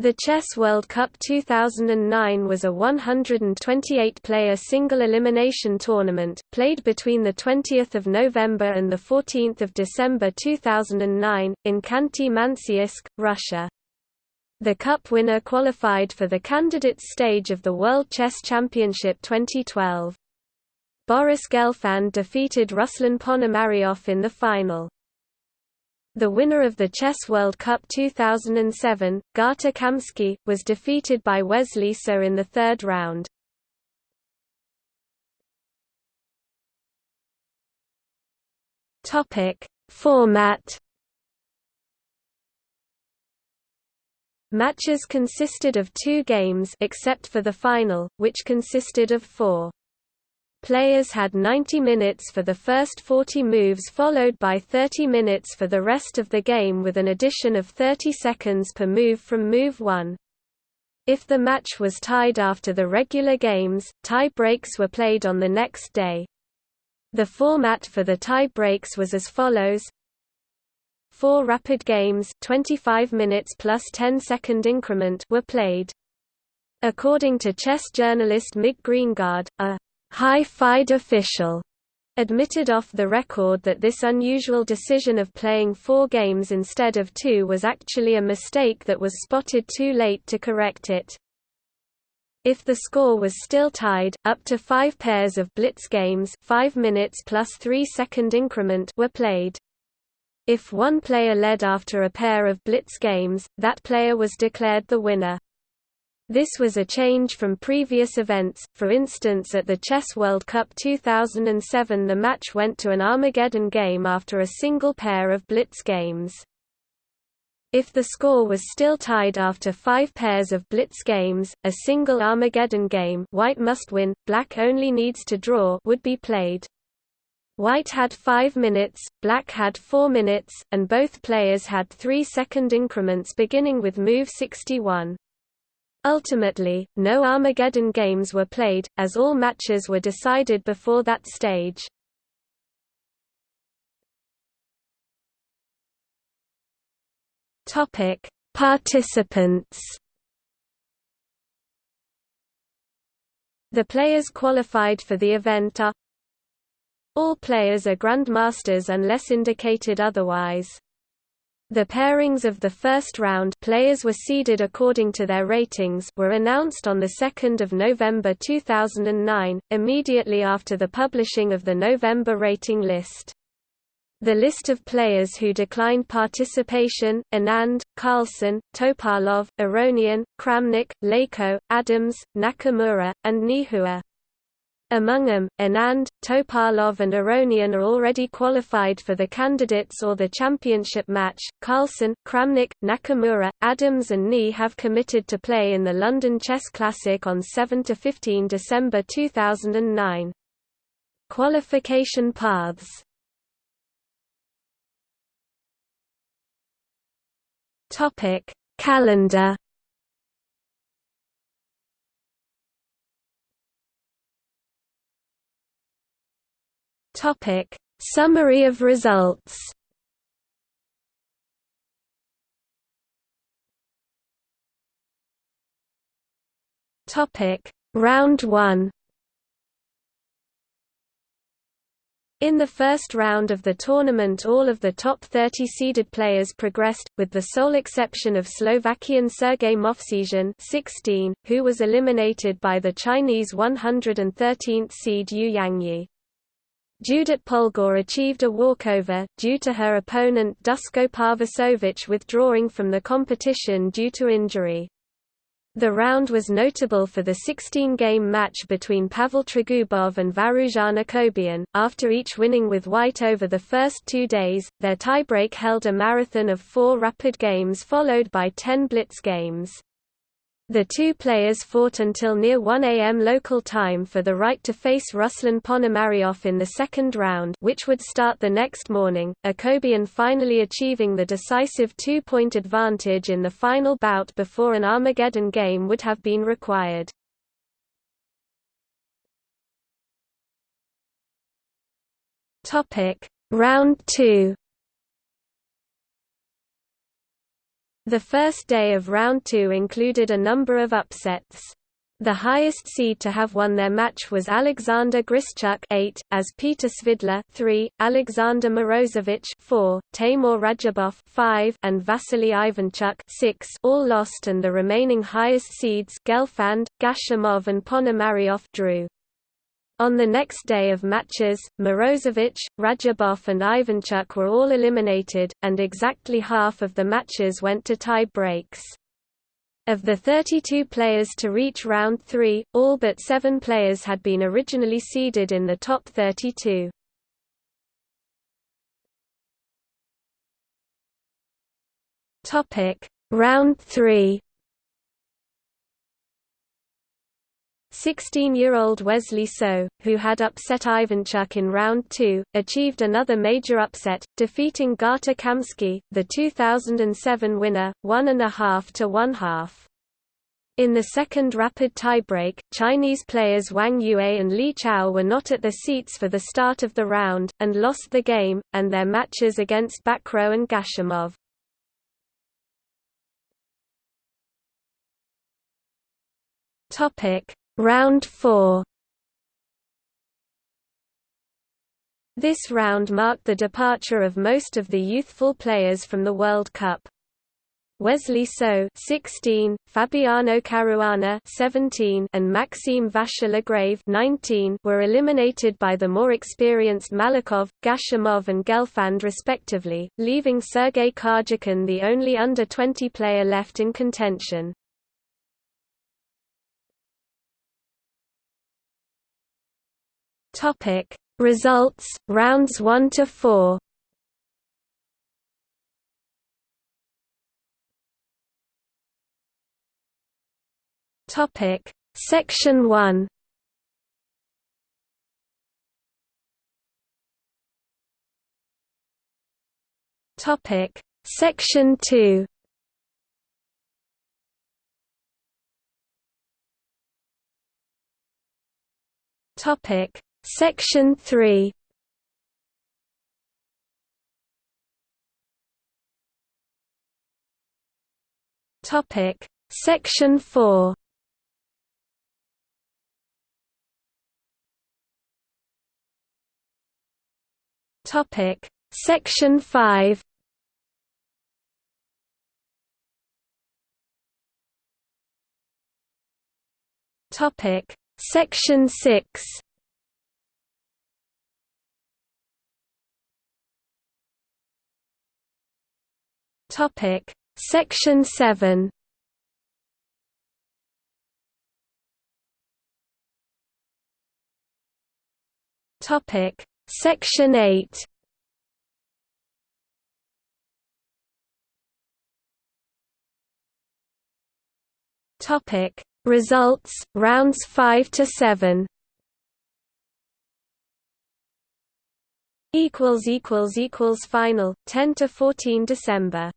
The Chess World Cup 2009 was a 128-player single elimination tournament, played between 20 November and 14 December 2009, in Khanty-Mansiysk, Russia. The cup winner qualified for the candidates stage of the World Chess Championship 2012. Boris Gelfand defeated Ruslan Ponomaryov in the final. The winner of the Chess World Cup 2007, Gata Kamsky, was defeated by Wesley So in the third round. Topic: Format Matches consisted of two games except for the final, which consisted of four. Players had 90 minutes for the first 40 moves followed by 30 minutes for the rest of the game with an addition of 30 seconds per move from move 1. If the match was tied after the regular games, tie breaks were played on the next day. The format for the tie breaks was as follows Four rapid games 25 minutes plus 10 second increment were played. According to chess journalist Mig Greengard, a high-FIDE official admitted off the record that this unusual decision of playing four games instead of two was actually a mistake that was spotted too late to correct it. If the score was still tied, up to five pairs of blitz games 5 minutes plus 3 second increment were played. If one player led after a pair of blitz games, that player was declared the winner. This was a change from previous events, for instance at the Chess World Cup 2007 the match went to an Armageddon game after a single pair of blitz games. If the score was still tied after five pairs of blitz games, a single Armageddon game white must win, black only needs to draw would be played. White had 5 minutes, black had 4 minutes, and both players had 3 second increments beginning with move 61. Ultimately, no Armageddon games were played, as all matches were decided before that stage. Topic: Participants. The players qualified for the event are All players are grandmasters unless indicated otherwise. The pairings of the first round players were seeded according to their ratings were announced on 2 November 2009, immediately after the publishing of the November rating list. The list of players who declined participation, Anand, Carlsen, Topalov, Aronian, Kramnik, Leko, Adams, Nakamura, and Ni Hua. Among them, Anand, Topalov and Aronian are already qualified for the candidates or the championship match. Carlsen, Kramnik, Nakamura, Adams and Ni have committed to play in the London Chess Classic on 7–15 December 2009. Qualification paths Calendar Topic: Summary of results. Topic: Round 1. In the first round of the tournament all of the top 30 seeded players progressed, with the sole exception of Slovakian Sergei Movsesian 16, who was eliminated by the Chinese 113th seed Yu Yangyi. Judit Polgar achieved a walkover, due to her opponent Dusko Pavicevic withdrawing from the competition due to injury. The round was notable for the 16-game match between Pavel Tregubov and Varujan Akobian. After each winning with white over the first two days, their tiebreak held a marathon of four rapid games followed by ten blitz games. The two players fought until near 1 a.m. local time for the right to face Ruslan Ponomaryov in the second round which would start the next morning, Akobian finally achieving the decisive two-point advantage in the final bout before an Armageddon game would have been required. Round 2 The first day of round two included a number of upsets. The highest seed to have won their match was Alexander Grischuk 8, as Peter Svidler 3, Alexander Morozevich 4, Taimur Radjabov 5, and Vasily Ivanchuk 6 all lost and the remaining highest seeds Gelfand, Gashimov and Ponomaryov drew. On the next day of matches, Morozevich, Radjabov and Ivanchuk were all eliminated, and exactly half of the matches went to tie breaks. Of the 32 players to reach round 3, all but seven players had been originally seeded in the top 32. Topic: Round 3 16-year-old Wesley So, who had upset Ivanchuk in round two, achieved another major upset, defeating Gata Kamsky, the 2007 winner, one and a half to one half. In the second rapid tiebreak, Chinese players Wang Yue and Li Chao were not at their seats for the start of the round, and lost the game, and their matches against Bacrot and Gashimov. Topic Round 4 This round marked the departure of most of the youthful players from the World Cup. Wesley So 16, Fabiano Caruana 17, and Maxime Vachier-Lagrave 19 were eliminated by the more experienced Malakhov, Gashimov and Gelfand respectively, leaving Sergei Karjakin the only under-20 player left in contention. Topic. Results rounds 1 to 4 Topic. Section 1 Topic. Section 2 Topic Section 3 Topic. Section 4 Topic. Section 5 Topic. Section 6 Topic Section 7 Topic Section 8 Topic Results rounds 5 to 7 equals equals equals final 10 to 14 December